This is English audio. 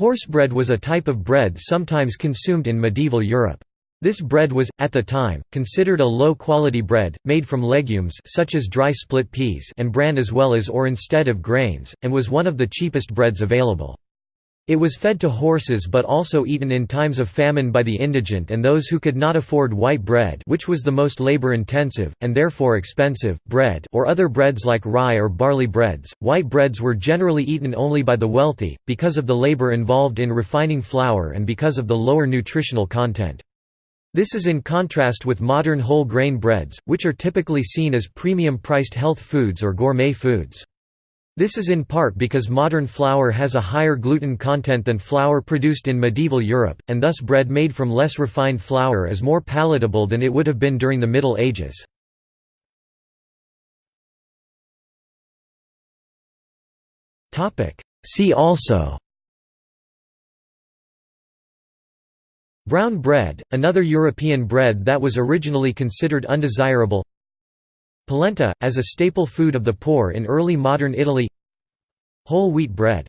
Horsebread was a type of bread sometimes consumed in medieval Europe. This bread was, at the time, considered a low-quality bread, made from legumes such as dry split peas and bran as well as or instead of grains, and was one of the cheapest breads available. It was fed to horses but also eaten in times of famine by the indigent and those who could not afford white bread which was the most labor-intensive, and therefore expensive, bread or other breads like rye or barley breads. White breads were generally eaten only by the wealthy, because of the labor involved in refining flour and because of the lower nutritional content. This is in contrast with modern whole grain breads, which are typically seen as premium-priced health foods or gourmet foods. This is in part because modern flour has a higher gluten content than flour produced in medieval Europe, and thus bread made from less refined flour is more palatable than it would have been during the Middle Ages. See also. Brown bread, another European bread that was originally considered undesirable. Polenta, as a staple food of the poor in early modern Italy Whole wheat bread